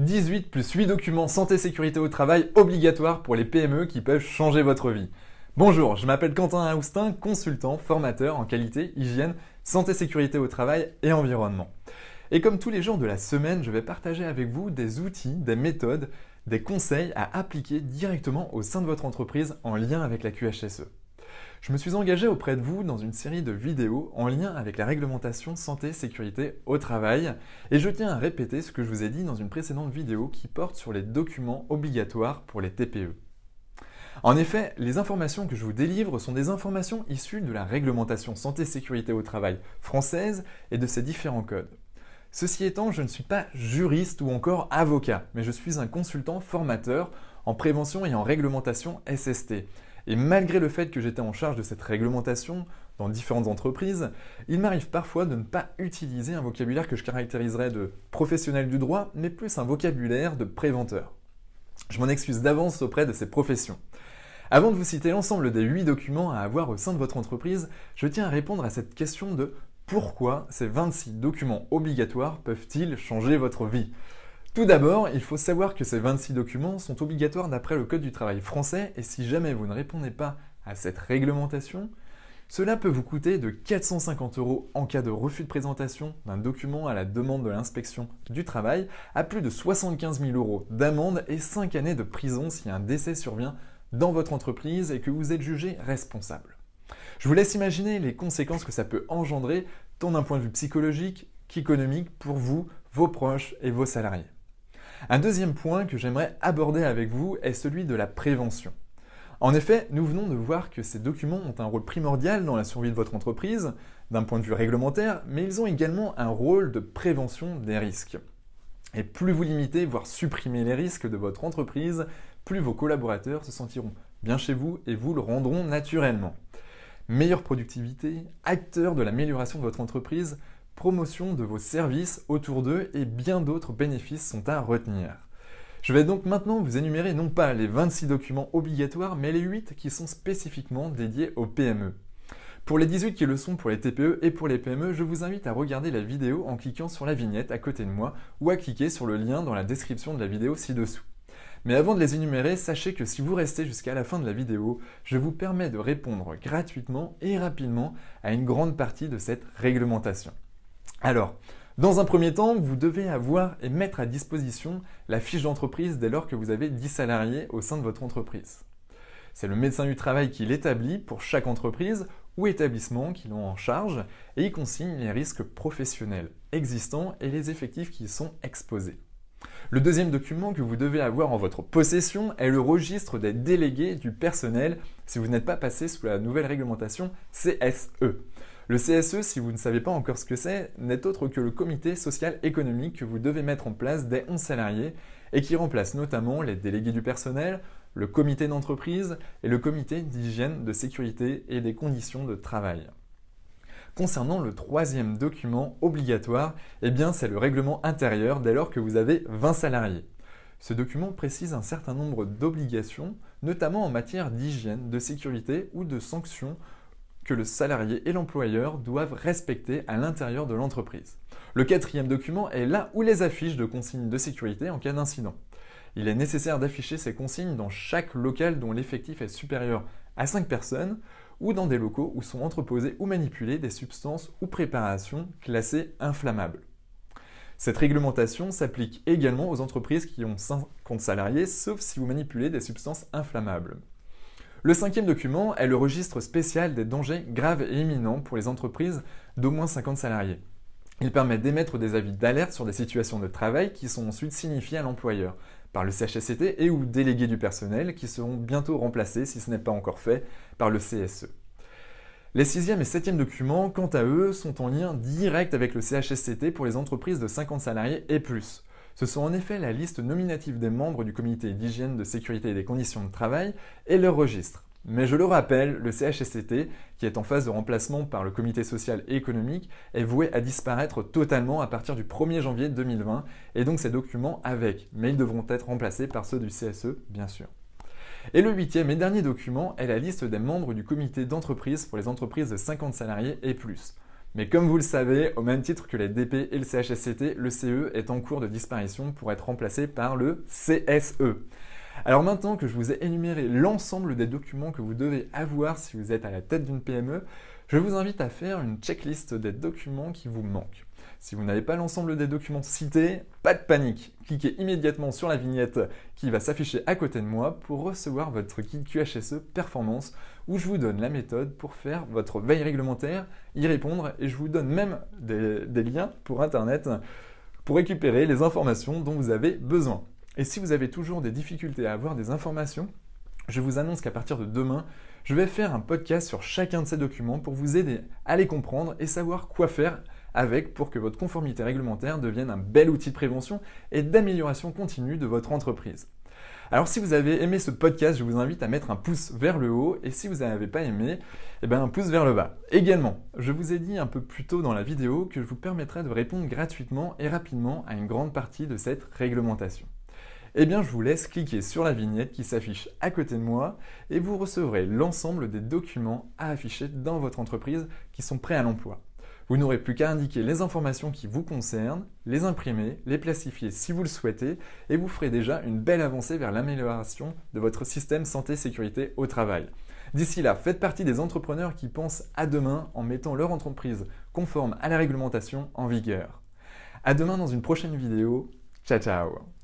18 plus 8 documents santé-sécurité au travail obligatoires pour les PME qui peuvent changer votre vie. Bonjour, je m'appelle Quentin Aoustin, consultant, formateur en qualité, hygiène, santé-sécurité au travail et environnement. Et comme tous les jours de la semaine, je vais partager avec vous des outils, des méthodes, des conseils à appliquer directement au sein de votre entreprise en lien avec la QHSE. Je me suis engagé auprès de vous dans une série de vidéos en lien avec la réglementation santé-sécurité au travail et je tiens à répéter ce que je vous ai dit dans une précédente vidéo qui porte sur les documents obligatoires pour les TPE. En effet, les informations que je vous délivre sont des informations issues de la réglementation santé-sécurité au travail française et de ses différents codes. Ceci étant, je ne suis pas juriste ou encore avocat, mais je suis un consultant formateur en prévention et en réglementation SST et malgré le fait que j'étais en charge de cette réglementation dans différentes entreprises, il m'arrive parfois de ne pas utiliser un vocabulaire que je caractériserais de professionnel du droit, mais plus un vocabulaire de préventeur. Je m'en excuse d'avance auprès de ces professions. Avant de vous citer l'ensemble des 8 documents à avoir au sein de votre entreprise, je tiens à répondre à cette question de pourquoi ces 26 documents obligatoires peuvent-ils changer votre vie? Tout d'abord, il faut savoir que ces 26 documents sont obligatoires d'après le Code du travail français et si jamais vous ne répondez pas à cette réglementation, cela peut vous coûter de 450 euros en cas de refus de présentation d'un document à la demande de l'inspection du travail, à plus de 75 000 euros d'amende et 5 années de prison si un décès survient dans votre entreprise et que vous êtes jugé responsable. Je vous laisse imaginer les conséquences que ça peut engendrer, tant d'un point de vue psychologique qu'économique pour vous, vos proches et vos salariés. Un deuxième point que j'aimerais aborder avec vous est celui de la prévention. En effet, nous venons de voir que ces documents ont un rôle primordial dans la survie de votre entreprise, d'un point de vue réglementaire, mais ils ont également un rôle de prévention des risques. Et plus vous limitez, voire supprimez les risques de votre entreprise, plus vos collaborateurs se sentiront bien chez vous et vous le rendront naturellement. Meilleure productivité, acteur de l'amélioration de votre entreprise, promotion de vos services autour d'eux et bien d'autres bénéfices sont à retenir. Je vais donc maintenant vous énumérer non pas les 26 documents obligatoires, mais les 8 qui sont spécifiquement dédiés aux PME. Pour les 18 qui le sont pour les TPE et pour les PME, je vous invite à regarder la vidéo en cliquant sur la vignette à côté de moi ou à cliquer sur le lien dans la description de la vidéo ci-dessous. Mais avant de les énumérer, sachez que si vous restez jusqu'à la fin de la vidéo, je vous permets de répondre gratuitement et rapidement à une grande partie de cette réglementation. Alors, dans un premier temps, vous devez avoir et mettre à disposition la fiche d'entreprise dès lors que vous avez 10 salariés au sein de votre entreprise. C'est le médecin du travail qui l'établit pour chaque entreprise ou établissement qui l'ont en charge et il consigne les risques professionnels existants et les effectifs qui y sont exposés. Le deuxième document que vous devez avoir en votre possession est le registre des délégués du personnel si vous n'êtes pas passé sous la nouvelle réglementation CSE. Le CSE, si vous ne savez pas encore ce que c'est, n'est autre que le comité social économique que vous devez mettre en place dès 11 salariés et qui remplace notamment les délégués du personnel, le comité d'entreprise et le comité d'hygiène, de sécurité et des conditions de travail. Concernant le troisième document obligatoire, eh c'est le règlement intérieur dès lors que vous avez 20 salariés. Ce document précise un certain nombre d'obligations, notamment en matière d'hygiène, de sécurité ou de sanctions que le salarié et l'employeur doivent respecter à l'intérieur de l'entreprise. Le quatrième document est là où les affiches de consignes de sécurité en cas d'incident. Il est nécessaire d'afficher ces consignes dans chaque local dont l'effectif est supérieur à 5 personnes ou dans des locaux où sont entreposées ou manipulées des substances ou préparations classées inflammables. Cette réglementation s'applique également aux entreprises qui ont 50 salariés, sauf si vous manipulez des substances inflammables. Le cinquième document est le registre spécial des dangers graves et imminents pour les entreprises d'au moins 50 salariés. Il permet d'émettre des avis d'alerte sur des situations de travail qui sont ensuite signifiés à l'employeur par le CHSCT et ou délégués du personnel qui seront bientôt remplacés, si ce n'est pas encore fait, par le CSE. Les sixième et septième documents, quant à eux, sont en lien direct avec le CHSCT pour les entreprises de 50 salariés et plus. Ce sont en effet la liste nominative des membres du comité d'hygiène, de sécurité et des conditions de travail et leur registre. Mais je le rappelle, le CHSCT, qui est en phase de remplacement par le comité social et économique, est voué à disparaître totalement à partir du 1er janvier 2020, et donc ces documents avec, mais ils devront être remplacés par ceux du CSE, bien sûr. Et le huitième et dernier document est la liste des membres du comité d'entreprise pour les entreprises de 50 salariés et plus. Mais comme vous le savez, au même titre que les DP et le CHSCT, le CE est en cours de disparition pour être remplacé par le CSE. Alors maintenant que je vous ai énuméré l'ensemble des documents que vous devez avoir si vous êtes à la tête d'une PME, je vous invite à faire une checklist des documents qui vous manquent. Si vous n'avez pas l'ensemble des documents cités, pas de panique. Cliquez immédiatement sur la vignette qui va s'afficher à côté de moi pour recevoir votre guide QHSE Performance où je vous donne la méthode pour faire votre veille réglementaire, y répondre et je vous donne même des, des liens pour Internet pour récupérer les informations dont vous avez besoin. Et si vous avez toujours des difficultés à avoir des informations, je vous annonce qu'à partir de demain, je vais faire un podcast sur chacun de ces documents pour vous aider à les comprendre et savoir quoi faire avec pour que votre conformité réglementaire devienne un bel outil de prévention et d'amélioration continue de votre entreprise. Alors si vous avez aimé ce podcast, je vous invite à mettre un pouce vers le haut et si vous n'avez pas aimé, eh bien un pouce vers le bas. Également, je vous ai dit un peu plus tôt dans la vidéo que je vous permettrai de répondre gratuitement et rapidement à une grande partie de cette réglementation. Eh bien, je vous laisse cliquer sur la vignette qui s'affiche à côté de moi et vous recevrez l'ensemble des documents à afficher dans votre entreprise qui sont prêts à l'emploi. Vous n'aurez plus qu'à indiquer les informations qui vous concernent, les imprimer, les plastifier si vous le souhaitez, et vous ferez déjà une belle avancée vers l'amélioration de votre système santé-sécurité au travail. D'ici là, faites partie des entrepreneurs qui pensent à demain en mettant leur entreprise conforme à la réglementation en vigueur. À demain dans une prochaine vidéo. Ciao ciao